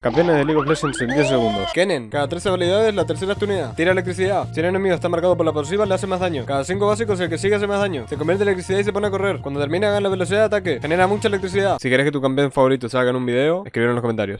Campeones de League of Legends en 10 segundos. Kennen, cada 13 habilidades, la tercera es tu unidad. Tira electricidad. Si el enemigo está marcado por la pasiva, le hace más daño. Cada 5 básicos, el que sigue hace más daño. Se convierte en electricidad y se pone a correr. Cuando termina, gana la velocidad de ataque. Genera mucha electricidad. Si querés que tu campeón favorito salga en un video, escribir en los comentarios.